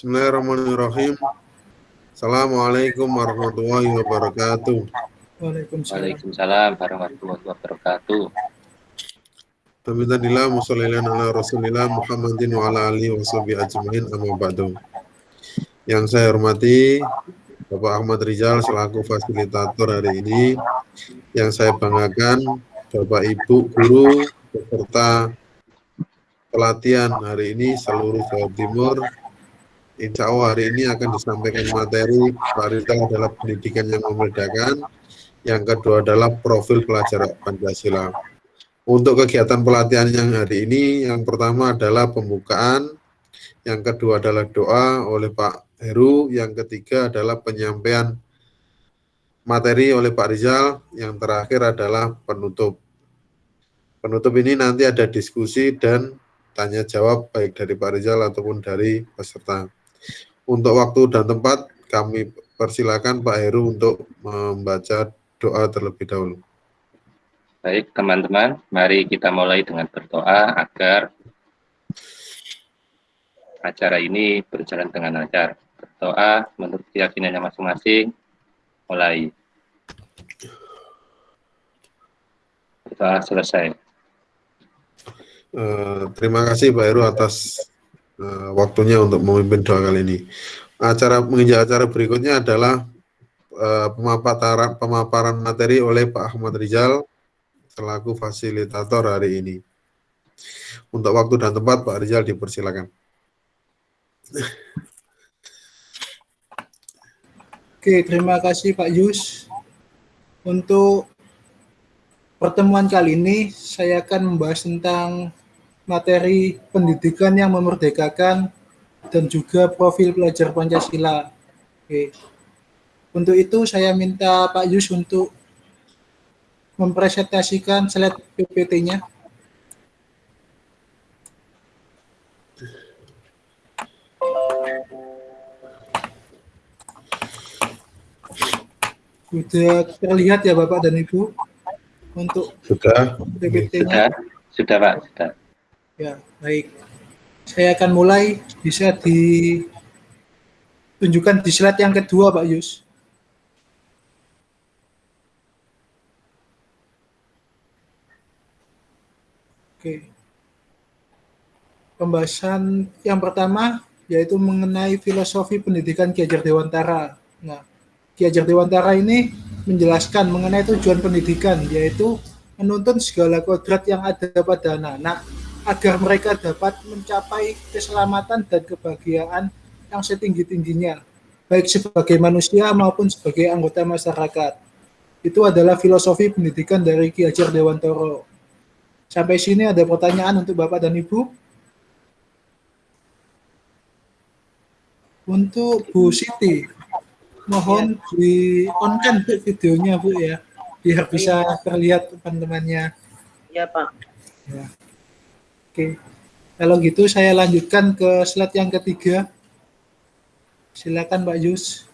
Bismillahirrahmanirrahim. Assalamualaikum warahmatullahi wabarakatuh. Waalaikumsalam. Warahmatullahi wabarakatuh. Alhamdulillah musallilan ala Rasulillah Muhammadin wa ala alihi wa sahbihi ajmain amma ba'du. Yang saya hormati Bapak Ahmad Rizal selaku fasilitator hari ini. Yang saya banggakan Bapak Ibu guru beserta pelatihan hari ini seluruh Jawa Timur. Insya Allah hari ini akan disampaikan materi Rizal adalah pendidikan yang membedakan. Yang kedua adalah profil pelajar Pancasila. Untuk kegiatan pelatihan yang hari ini, yang pertama adalah pembukaan, yang kedua adalah doa oleh Pak Heru, yang ketiga adalah penyampaian materi oleh Pak Rizal, yang terakhir adalah penutup. Penutup ini nanti ada diskusi dan tanya jawab baik dari Pak Rizal ataupun dari peserta. Untuk waktu dan tempat kami persilakan Pak Heru untuk membaca doa terlebih dahulu. Baik, teman-teman, mari kita mulai dengan berdoa agar acara ini berjalan dengan lancar. Berdoa menurut keyakinannya masing-masing, mulai. Berdoa selesai. Uh, terima kasih Pak Heru atas uh, waktunya untuk memimpin doa kali ini. Acara menginjak acara berikutnya adalah uh, pemaparan pemaparan materi oleh Pak Ahmad Rizal selaku fasilitator hari ini. Untuk waktu dan tempat, Pak Rizal dipersilakan. Oke, terima kasih Pak Yus. Untuk pertemuan kali ini, saya akan membahas tentang materi pendidikan yang memerdekakan dan juga profil pelajar Pancasila. Oke. Untuk itu, saya minta Pak Yus untuk mempresentasikan slide PPT-nya. Sudah terlihat ya Bapak dan Ibu untuk sudah PPT-nya? Sudah, sudah Pak, sudah. Ya, baik. Saya akan mulai bisa ditunjukkan di slide yang kedua Pak Yus. Oke. Pembahasan yang pertama yaitu mengenai filosofi pendidikan Ki Hajar Dewantara. Nah, Ki Hajar Dewantara ini menjelaskan mengenai tujuan pendidikan yaitu menuntun segala kodrat yang ada pada anak-anak agar mereka dapat mencapai keselamatan dan kebahagiaan yang setinggi-tingginya, baik sebagai manusia maupun sebagai anggota masyarakat. Itu adalah filosofi pendidikan dari Ki Hajar Dewantara. Sampai sini ada pertanyaan untuk Bapak dan Ibu? Untuk Bu Siti, mohon di on kan videonya Bu ya, biar bisa terlihat teman-temannya. Ya Pak. Ya. Oke, kalau gitu saya lanjutkan ke slide yang ketiga. Silakan Pak Yus.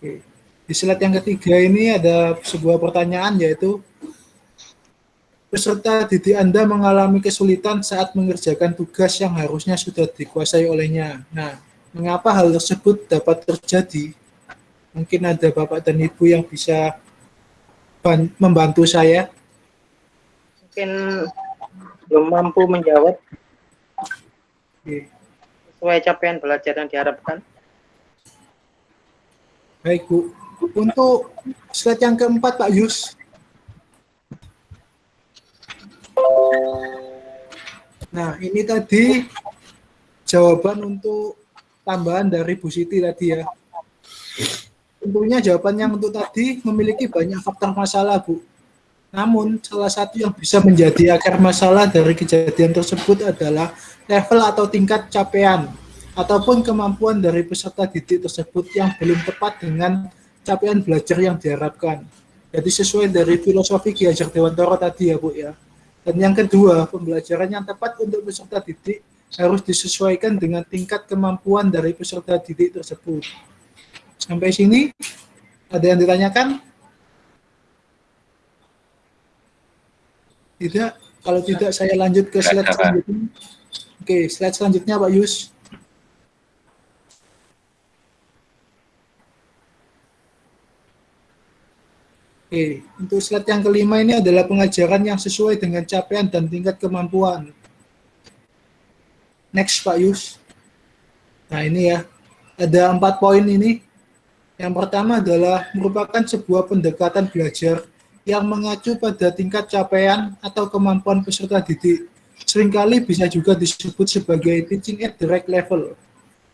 Oke. Di slide yang ketiga ini ada sebuah pertanyaan yaitu peserta didik Anda mengalami kesulitan saat mengerjakan tugas yang harusnya sudah dikuasai olehnya. Nah, mengapa hal tersebut dapat terjadi? Mungkin ada Bapak dan Ibu yang bisa membantu saya. Mungkin belum mampu menjawab sesuai capaian belajar yang diharapkan. Baik, Bu. Untuk slide yang keempat, Pak Yus. Nah, ini tadi jawaban untuk tambahan dari Bu Siti tadi ya. Tentunya jawaban yang untuk tadi memiliki banyak faktor masalah, Bu. Namun, salah satu yang bisa menjadi akar masalah dari kejadian tersebut adalah level atau tingkat capaian ataupun kemampuan dari peserta didik tersebut yang belum tepat dengan capaian belajar yang diharapkan. Jadi sesuai dari filosofi Ki Hajar Dewantara tadi ya Bu ya. Dan yang kedua, pembelajaran yang tepat untuk peserta didik harus disesuaikan dengan tingkat kemampuan dari peserta didik tersebut. Sampai sini, ada yang ditanyakan? Tidak. Kalau tidak saya lanjut ke slide selanjutnya. Oke, slide selanjutnya Pak Yus. Oke, untuk slide yang kelima ini adalah pengajaran yang sesuai dengan capaian dan tingkat kemampuan. Next Pak Yus. Nah ini ya, ada empat poin ini. Yang pertama adalah merupakan sebuah pendekatan belajar yang mengacu pada tingkat capaian atau kemampuan peserta didik. Seringkali bisa juga disebut sebagai teaching at right level.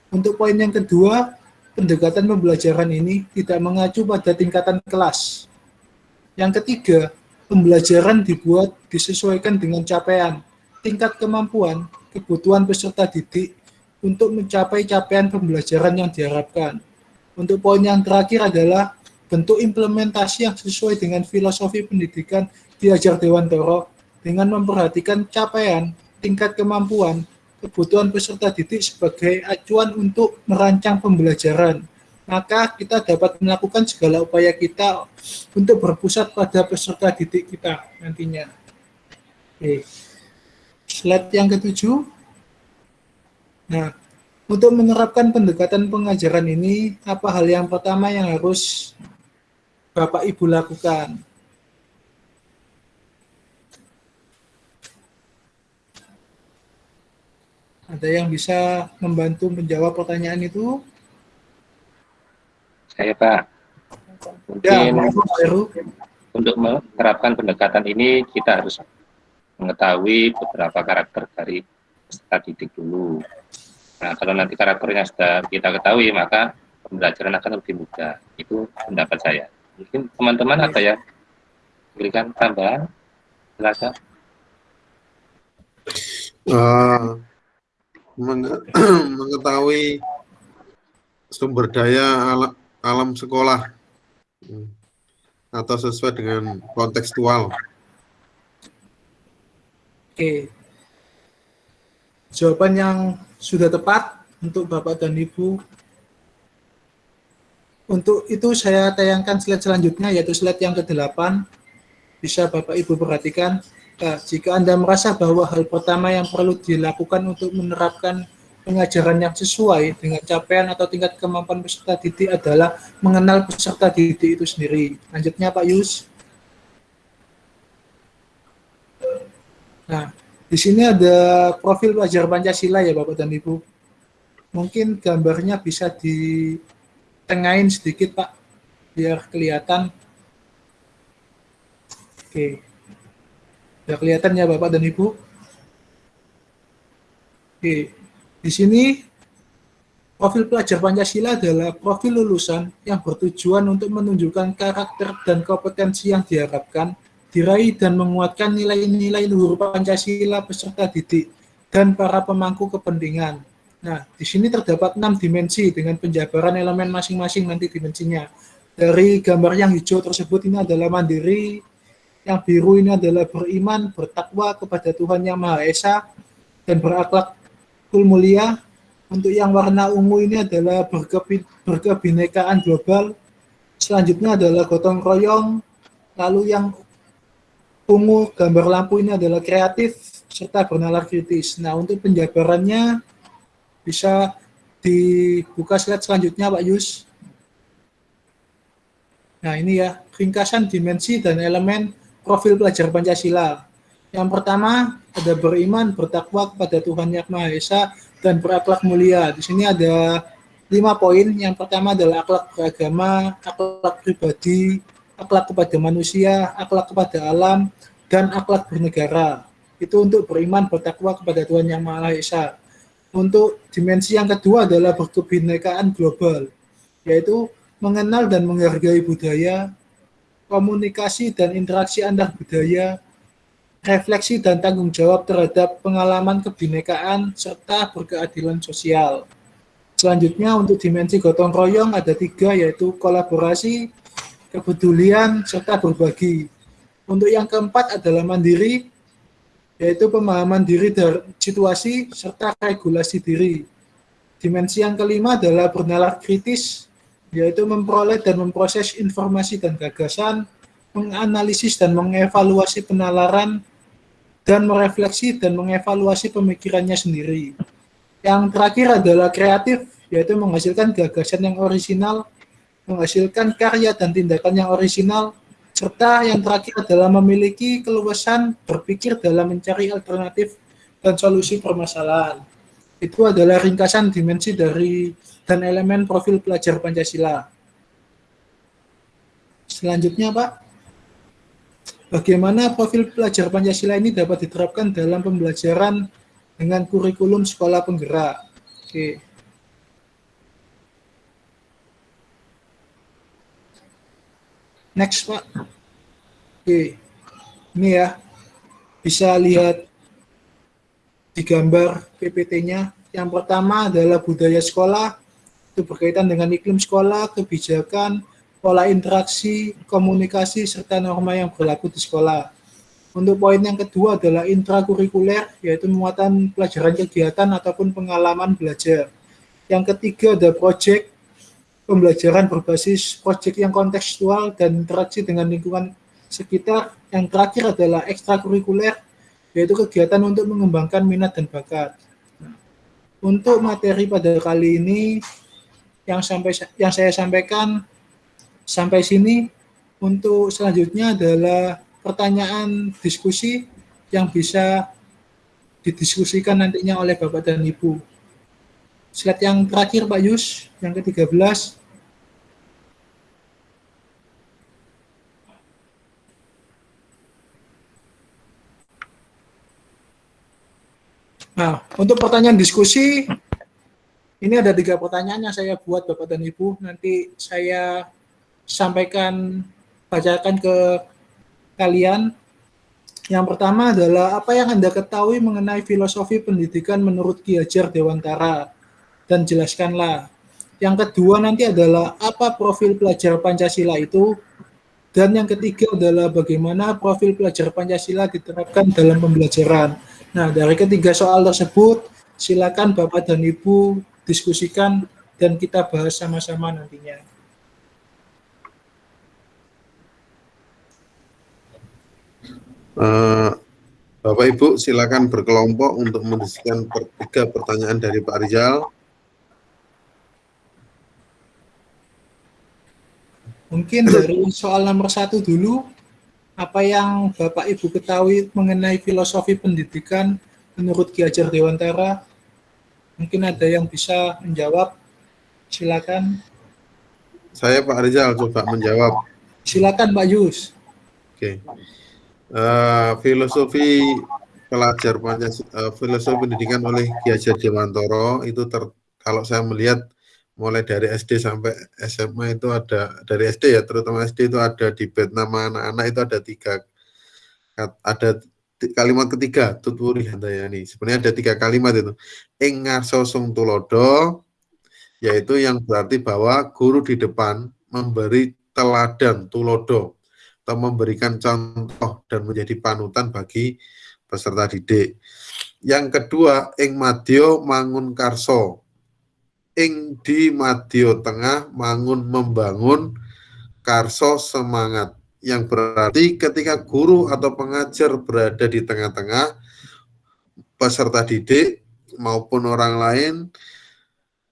Untuk poin yang kedua, pendekatan pembelajaran ini tidak mengacu pada tingkatan kelas. Yang ketiga, pembelajaran dibuat disesuaikan dengan capaian, tingkat kemampuan, kebutuhan peserta didik untuk mencapai capaian pembelajaran yang diharapkan. Untuk poin yang terakhir adalah bentuk implementasi yang sesuai dengan filosofi pendidikan diajar Dewan Toro dengan memperhatikan capaian, tingkat kemampuan, kebutuhan peserta didik sebagai acuan untuk merancang pembelajaran maka kita dapat melakukan segala upaya kita untuk berpusat pada peserta didik kita nantinya. Oke. Slide yang ketujuh. Nah, untuk menerapkan pendekatan pengajaran ini, apa hal yang pertama yang harus Bapak Ibu lakukan? Ada yang bisa membantu menjawab pertanyaan itu? Saya Pak. Ya, Mungkin Heru. untuk menerapkan pendekatan ini kita harus mengetahui beberapa karakter dari peserta didik dulu. Nah, kalau nanti karakternya sudah kita ketahui, maka pembelajaran akan lebih mudah. Itu pendapat saya. Mungkin teman-teman ada ya berikan tambahan? Silakan. Eh, menge- mengetahui sumber daya ala- alam sekolah atau sesuai dengan kontekstual. Oke. Jawaban yang sudah tepat untuk Bapak dan Ibu. Untuk itu saya tayangkan slide selanjutnya yaitu slide yang ke-8. Bisa Bapak Ibu perhatikan. Nah, jika Anda merasa bahwa hal pertama yang perlu dilakukan untuk menerapkan pengajaran yang sesuai dengan capaian atau tingkat kemampuan peserta didik adalah mengenal peserta didik itu sendiri. Lanjutnya Pak Yus. Nah, di sini ada profil pelajar Pancasila ya Bapak dan Ibu. Mungkin gambarnya bisa ditengahin sedikit Pak, biar kelihatan. Oke. Biar kelihatan ya Bapak dan Ibu. Oke. Di sini profil pelajar Pancasila adalah profil lulusan yang bertujuan untuk menunjukkan karakter dan kompetensi yang diharapkan, diraih dan menguatkan nilai-nilai luhur Pancasila peserta didik dan para pemangku kepentingan. Nah, di sini terdapat enam dimensi dengan penjabaran elemen masing-masing nanti dimensinya. Dari gambar yang hijau tersebut ini adalah mandiri, yang biru ini adalah beriman, bertakwa kepada Tuhan Yang Maha Esa, dan berakhlak kul mulia. Untuk yang warna ungu ini adalah berkebi berkebinekaan global. Selanjutnya adalah gotong royong. Lalu yang ungu gambar lampu ini adalah kreatif serta bernalar kritis. Nah, untuk penjabarannya bisa dibuka slide selanjutnya Pak Yus. Nah, ini ya, ringkasan dimensi dan elemen profil pelajar Pancasila. Yang pertama ada beriman, bertakwa kepada Tuhan Yang Maha Esa, dan berakhlak mulia. Di sini ada lima poin. Yang pertama adalah akhlak beragama, akhlak pribadi, akhlak kepada manusia, akhlak kepada alam, dan akhlak bernegara. Itu untuk beriman, bertakwa kepada Tuhan Yang Maha Esa. Untuk dimensi yang kedua adalah berkebinekaan global, yaitu mengenal dan menghargai budaya, komunikasi dan interaksi antar budaya, refleksi dan tanggung jawab terhadap pengalaman kebinekaan serta berkeadilan sosial. Selanjutnya untuk dimensi gotong royong ada tiga yaitu kolaborasi, kepedulian, serta berbagi. Untuk yang keempat adalah mandiri, yaitu pemahaman diri dari situasi serta regulasi diri. Dimensi yang kelima adalah bernalar kritis, yaitu memperoleh dan memproses informasi dan gagasan, menganalisis dan mengevaluasi penalaran, dan merefleksi dan mengevaluasi pemikirannya sendiri. Yang terakhir adalah kreatif, yaitu menghasilkan gagasan yang orisinal, menghasilkan karya dan tindakan yang orisinal, Serta yang terakhir adalah memiliki keluasan berpikir dalam mencari alternatif dan solusi permasalahan. Itu adalah ringkasan dimensi dari dan elemen profil pelajar Pancasila. Selanjutnya, Pak, bagaimana profil pelajar Pancasila ini dapat diterapkan dalam pembelajaran dengan kurikulum sekolah penggerak? Oke. Next, Pak. Oke. Ini ya. Bisa lihat di gambar PPT-nya. Yang pertama adalah budaya sekolah, itu berkaitan dengan iklim sekolah, kebijakan, pola interaksi, komunikasi, serta norma yang berlaku di sekolah. Untuk poin yang kedua adalah intrakurikuler, yaitu muatan pelajaran kegiatan ataupun pengalaman belajar. Yang ketiga ada project, pembelajaran berbasis proyek yang kontekstual dan interaksi dengan lingkungan sekitar. Yang terakhir adalah ekstrakurikuler, yaitu kegiatan untuk mengembangkan minat dan bakat. Untuk materi pada kali ini yang sampai yang saya sampaikan sampai sini. Untuk selanjutnya adalah pertanyaan diskusi yang bisa didiskusikan nantinya oleh Bapak dan Ibu. Slide yang terakhir Pak Yus, yang ke-13. Nah, untuk pertanyaan diskusi, ini ada tiga pertanyaan yang saya buat Bapak dan Ibu. Nanti saya sampaikan, bacakan ke kalian. Yang pertama adalah apa yang Anda ketahui mengenai filosofi pendidikan menurut Ki Hajar Dewantara dan jelaskanlah. Yang kedua nanti adalah apa profil pelajar Pancasila itu dan yang ketiga adalah bagaimana profil pelajar Pancasila diterapkan dalam pembelajaran. Nah, dari ketiga soal tersebut, silakan Bapak dan Ibu diskusikan dan kita bahas sama-sama nantinya. Uh, Bapak Ibu silakan berkelompok untuk mendiskusikan tiga pertanyaan dari Pak Rizal. Mungkin dari soal nomor satu dulu, apa yang Bapak Ibu ketahui mengenai filosofi pendidikan menurut Ki Hajar Dewantara? Mungkin ada yang bisa menjawab. Silakan. Saya Pak Rizal coba menjawab. Silakan Pak Yus. Oke. Uh, filosofi pelajar Pancasila, uh, filosofi pendidikan oleh Ki Hajar Dewantara itu ter, kalau saya melihat mulai dari SD sampai SMA itu ada dari SD ya terutama SD itu ada di bed nama anak-anak itu ada tiga ada kalimat ketiga tuturi handayani. Sebenarnya ada tiga kalimat itu. Ingar sosong tulodo yaitu yang berarti bahwa guru di depan memberi teladan tulodo atau memberikan contoh dan menjadi panutan bagi peserta didik. Yang kedua, ing madyo mangun karso ing di Madio Tengah mangun membangun karso semangat yang berarti ketika guru atau pengajar berada di tengah-tengah peserta didik maupun orang lain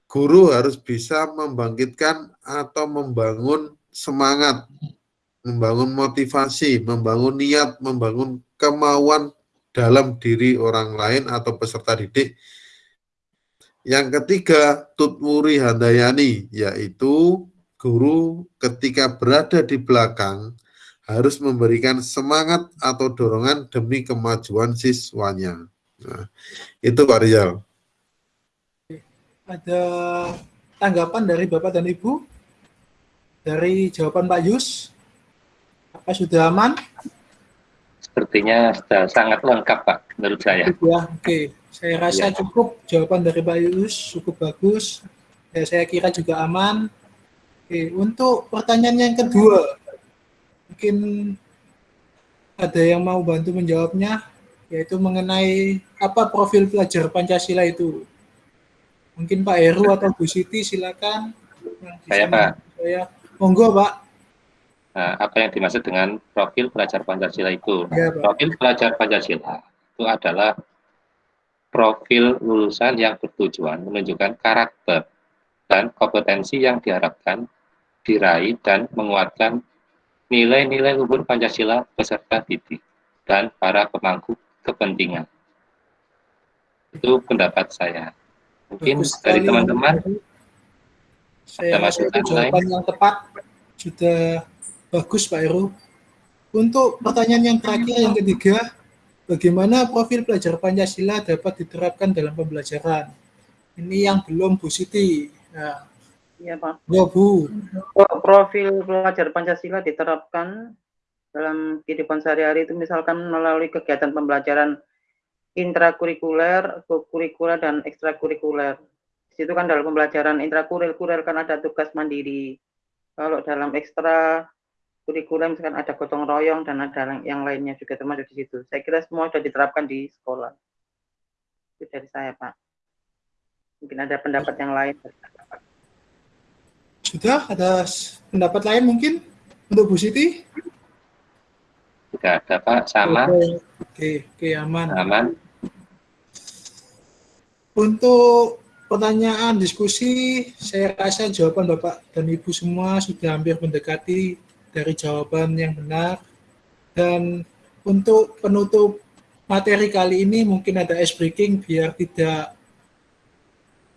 guru harus bisa membangkitkan atau membangun semangat membangun motivasi membangun niat membangun kemauan dalam diri orang lain atau peserta didik yang ketiga, Tutwuri Handayani, yaitu guru ketika berada di belakang harus memberikan semangat atau dorongan demi kemajuan siswanya. Nah, itu Pak Rizal. Ada tanggapan dari Bapak dan Ibu? Dari jawaban Pak Yus? Apa sudah aman? Sepertinya sudah sangat lengkap Pak, menurut saya. Ya, oke. Saya rasa ya. cukup jawaban dari Pak Yus, cukup bagus. Ya, saya kira juga aman. Oke, untuk pertanyaan yang kedua, mungkin ada yang mau bantu menjawabnya, yaitu mengenai apa profil pelajar Pancasila itu. Mungkin Pak Heru atau Bu Siti, silakan. Saya Pak. Saya. Monggo Pak. Nah, apa yang dimaksud dengan profil pelajar Pancasila itu? Ya, profil pelajar Pancasila itu adalah profil lulusan yang bertujuan menunjukkan karakter dan kompetensi yang diharapkan diraih dan menguatkan nilai-nilai luhur Pancasila beserta didik dan para pemangku kepentingan. Itu pendapat saya. Mungkin Bagus dari teman-teman Saya Ada masukan jawaban yang tepat sudah bagus Pak Heru. Untuk pertanyaan yang terakhir yang ketiga, bagaimana profil pelajar Pancasila dapat diterapkan dalam pembelajaran? Ini yang belum Bu Siti. Nah, Iya Pak. ya Bu. Pro- Profil pelajar Pancasila diterapkan dalam kehidupan sehari-hari itu misalkan melalui kegiatan pembelajaran intrakurikuler, kurikuler dan ekstrakurikuler. Di situ kan dalam pembelajaran intrakurikuler kan ada tugas mandiri. Kalau dalam ekstra kurikuler misalkan ada gotong royong dan ada yang lainnya juga termasuk di situ. Saya kira semua sudah diterapkan di sekolah. Itu dari saya Pak. Mungkin ada pendapat yang lain. Sudah ada pendapat lain mungkin untuk Bu Siti? tidak ada Pak, sama, Oke, oke, oke, aman. aman. Untuk pertanyaan diskusi, saya rasa jawaban Bapak dan Ibu semua sudah hampir mendekati dari jawaban yang benar. Dan untuk penutup materi kali ini mungkin ada ice breaking biar tidak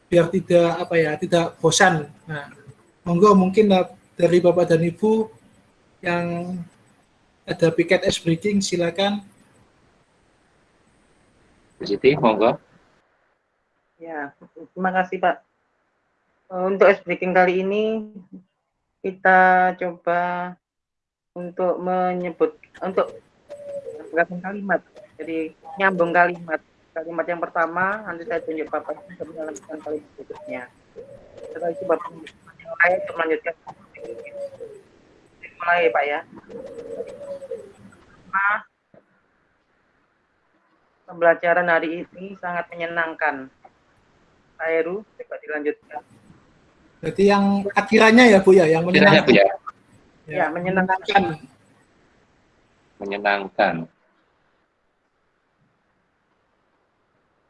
biar tidak apa ya tidak bosan. Nah, monggo mungkin da- dari Bapak dan Ibu yang ada piket ice breaking silakan. Siti, monggo. Ya, terima kasih Pak. Untuk ice breaking kali ini kita coba untuk menyebut untuk menggabung kalimat. Jadi nyambung kalimat. Kalimat yang pertama nanti saya tunjuk Bapak untuk melanjutkan kalimat berikutnya. Setelah itu Bapak yang lain untuk melanjutkan. Mulai Pak ya. Pertama, pembelajaran hari ini sangat menyenangkan. Pak Heru, coba dilanjutkan. Berarti yang akhirannya ya Bu ya, yang Kiranya Bu menyenangkan. Ya, Ya, menyenangkan. menyenangkan.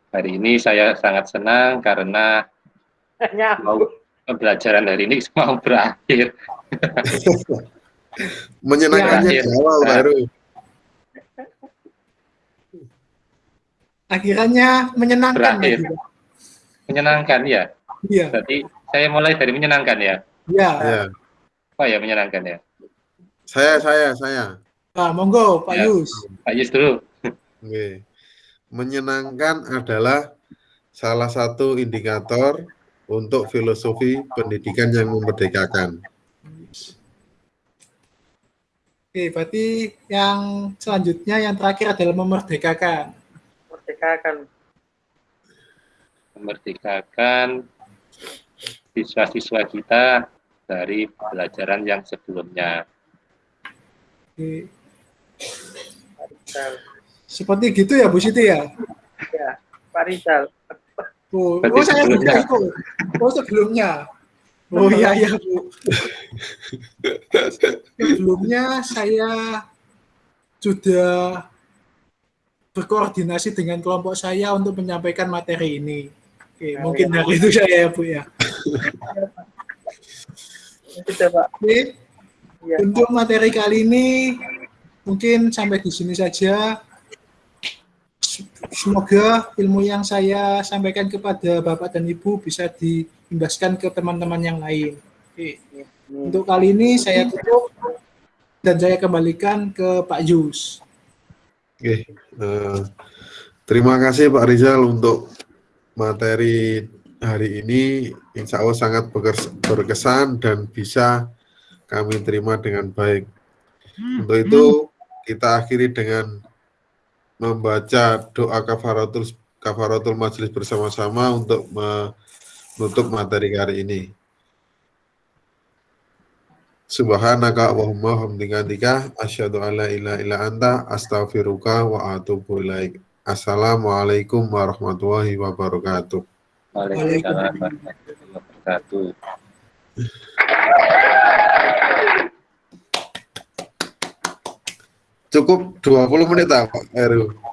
Hari ini saya sangat senang karena Hanya mau pembelajaran hari ini mau berakhir. Menyenangkannya Ya. di awal, Pak Heru. Akhirannya menyenangkan Berakhir. ya. Menyenangkan ya. Iya, Berarti saya mulai dari menyenangkan ya. iya. Ya. Apa ya menyenangkan ya? Saya, saya, saya. Pak, monggo Pak Ya. Yus. Pak Yus dulu. Oke. Menyenangkan adalah salah satu indikator untuk filosofi pendidikan yang memerdekakan. Oke, berarti yang selanjutnya yang terakhir adalah memerdekakan. merdekakan. Memerdekakan siswa-siswa kita dari pelajaran yang sebelumnya. Oke. Rizal. Seperti gitu ya Bu Siti ya? Ya, Pak Rizal. Oh, Berarti oh saya juga ikut. Oh sebelumnya. Oh iya iya Bu. Sebelumnya saya sudah berkoordinasi dengan kelompok saya untuk menyampaikan materi ini. Oke, Nah, mungkin ya. dari itu saya ya Bu ya. Pak. Oke, Ya. untuk materi kali ini mungkin sampai di sini saja. Semoga ilmu yang saya sampaikan kepada Bapak dan Ibu bisa diimbaskan ke teman-teman yang lain. Oke. Untuk kali ini saya tutup dan saya kembalikan ke Pak Yus. Oke. eh, terima kasih Pak Rizal untuk materi hari ini. Insya Allah sangat berkes- berkesan dan bisa kami terima dengan baik. Untuk itu kita akhiri dengan membaca doa kafaratul kafaratul majelis bersama-sama untuk menutup materi hari ini. Subhanaka Allahumma hamdika asyhadu an la ilaha illa anta astaghfiruka wa atubu ilaik. Assalamualaikum warahmatullahi wabarakatuh. Waalaikumsalam warahmatullahi wabarakatuh. Cukup 20 menit Pak Heru.